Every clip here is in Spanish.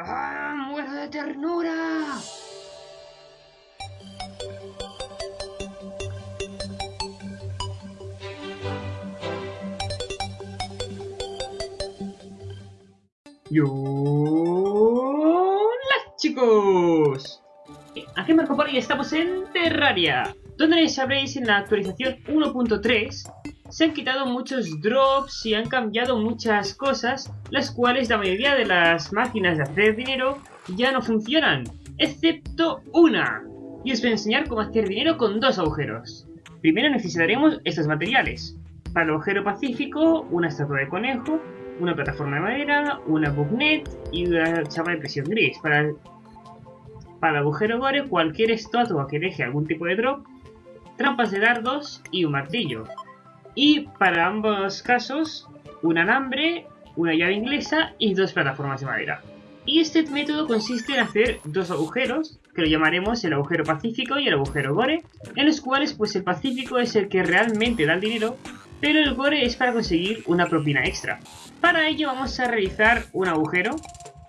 ¡Ah! ¡Muero de ternura! Y hola chicos, aquí Marco Polo y estamos en Terraria, donde sabréis en la actualización 1.3 se han quitado muchos drops y han cambiado muchas cosas, las cuales la mayoría de las máquinas de hacer dinero ya no funcionan, excepto una. Y os voy a enseñar cómo hacer dinero con dos agujeros. Primero necesitaremos estos materiales. Para el agujero pacífico, una estatua de conejo, una plataforma de madera, una bugnet y una chapa de presión gris. Para el, para el agujero gore, cualquier estatua que deje algún tipo de drop, trampas de dardos y un martillo. Y para ambos casos, un alambre, una llave inglesa y dos plataformas de madera. Y este método consiste en hacer dos agujeros, que lo llamaremos el agujero pacífico y el agujero gore, en los cuales pues el pacífico es el que realmente da el dinero, pero el gore es para conseguir una propina extra. Para ello vamos a realizar un agujero,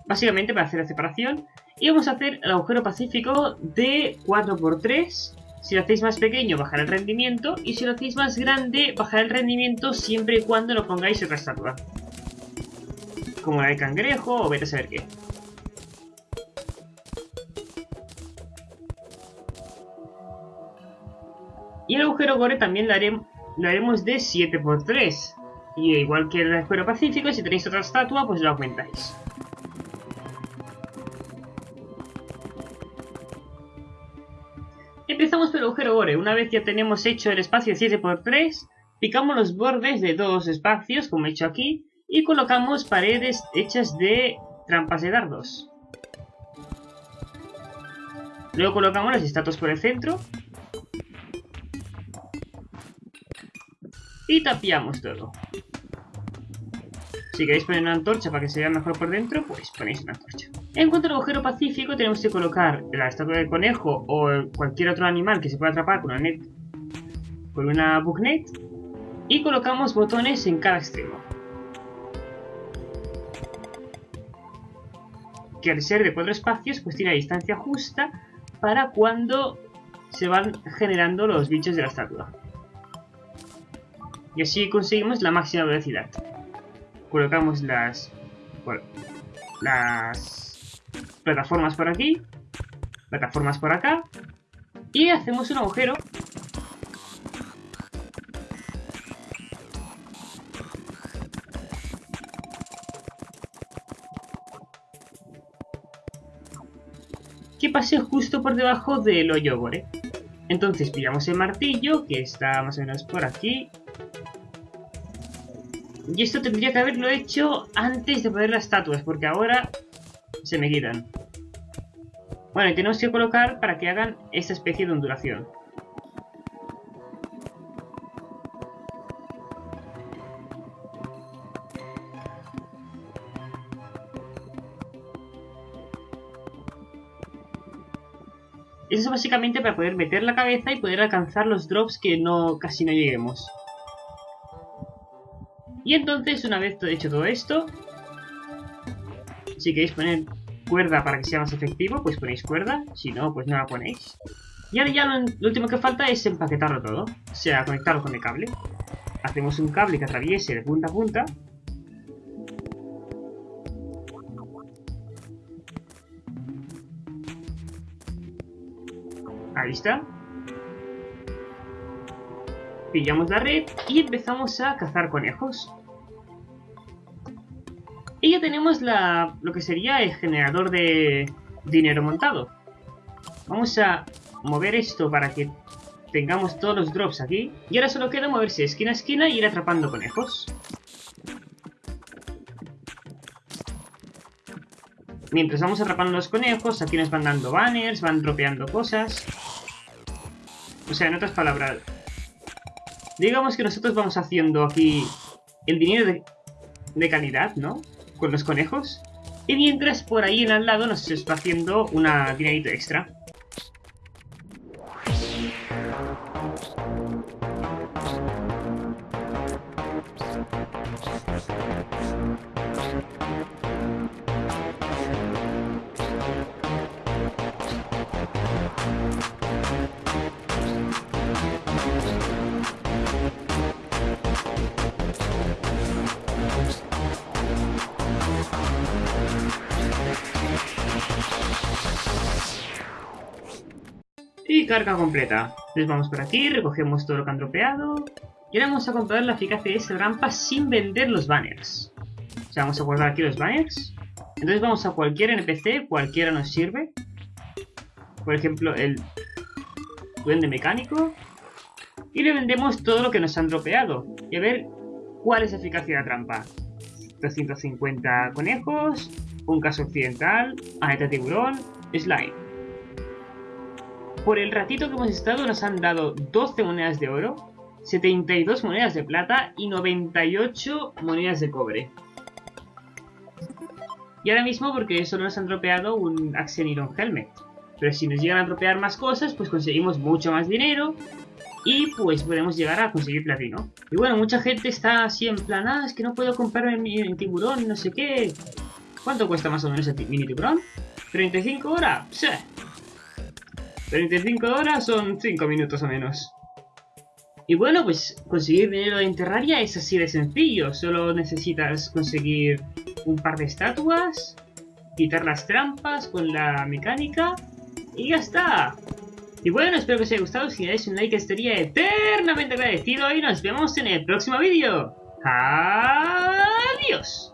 básicamente para hacer la separación, y vamos a hacer el agujero pacífico de 4x3. Si lo hacéis más pequeño, bajar el rendimiento, y si lo hacéis más grande, bajar el rendimiento siempre y cuando lo pongáis otra estatua. Como la de cangrejo o vete a saber qué. Y el agujero gore también lo, lo haremos de 7x3. Y igual que el agujero pacífico, si tenéis otra estatua, pues lo aumentáis. Empezamos por gore. Una vez ya tenemos hecho el espacio 7x3, picamos los bordes de dos espacios, como he hecho aquí, y colocamos paredes hechas de trampas de dardos. Luego colocamos las estatuas por el centro. Y tapiamos todo. Si queréis poner una antorcha para que se vea mejor por dentro, pues ponéis una antorcha. En cuanto al agujero pacífico, tenemos que colocar la estatua de conejo o cualquier otro animal que se pueda atrapar con una net, con una bugnet, y colocamos botones en cada extremo. Que al ser de cuatro espacios, pues tiene la distancia justa para cuando se van generando los bichos de la estatua. Y así conseguimos la máxima velocidad colocamos las, bueno, las plataformas por aquí, plataformas por acá, y hacemos un agujero que pase justo por debajo del hoyo gore. Entonces pillamos el martillo, que está más o menos por aquí, y esto tendría que haberlo hecho antes de poner las estatuas, porque ahora se me quitan. Bueno, y tenemos que colocar para que hagan esta especie de ondulación. Eso es básicamente para poder meter la cabeza y poder alcanzar los drops que no casi no lleguemos. Y entonces, una vez hecho todo esto, si queréis poner cuerda para que sea más efectivo, pues ponéis cuerda, si no, pues no la ponéis. Y ahora ya lo, último que falta es empaquetarlo todo, o sea, conectarlo con el cable. Hacemos un cable que atraviese de punta a punta. Ahí está. Pillamos la red y empezamos a cazar conejos. Y ya tenemos la, lo que sería el generador de dinero montado. Vamos a mover esto para que tengamos todos los drops aquí. Y ahora solo queda moverse esquina a esquina y ir atrapando conejos. Mientras vamos atrapando los conejos, aquí nos van dando banners, van dropeando cosas. O sea, en otras palabras, digamos que nosotros vamos haciendo aquí el dinero de, calidad, ¿no? con los conejos. Y mientras por ahí en al lado nos está haciendo una dinerito extra. Carga completa. Entonces vamos por aquí, recogemos todo lo que han dropeado. Y ahora vamos a comprobar la eficacia de esta trampa sin vender los banners. O sea, vamos a guardar aquí los banners. Entonces vamos a cualquier NPC, cualquiera nos sirve. Por ejemplo, el duende mecánico. Y le vendemos todo lo que nos han dropeado. Y a ver cuál es la eficacia de la trampa. 250 conejos, un caso occidental, aleta tiburón, slime. Por el ratito que hemos estado nos han dado 12 monedas de oro, 72 monedas de plata y 98 monedas de cobre. Y ahora mismo porque solo nos han dropeado un Axeniron Helmet. Pero si nos llegan a dropear más cosas, pues conseguimos mucho más dinero y pues podemos llegar a conseguir platino. Y bueno, mucha gente está así en plan, ah, es que no puedo comprarme mi tiburón, no sé qué. ¿Cuánto cuesta más o menos el mini tiburón? ¿35 horas? Sí. 35 horas son 5 minutos o menos. Y bueno, pues conseguir dinero en Terraria es así de sencillo. Solo necesitas conseguir un par de estatuas, quitar las trampas con la mecánica y ya está. Y bueno, espero que os haya gustado. Si dais un like estaría eternamente agradecido y nos vemos en el próximo vídeo. ¡Adiós!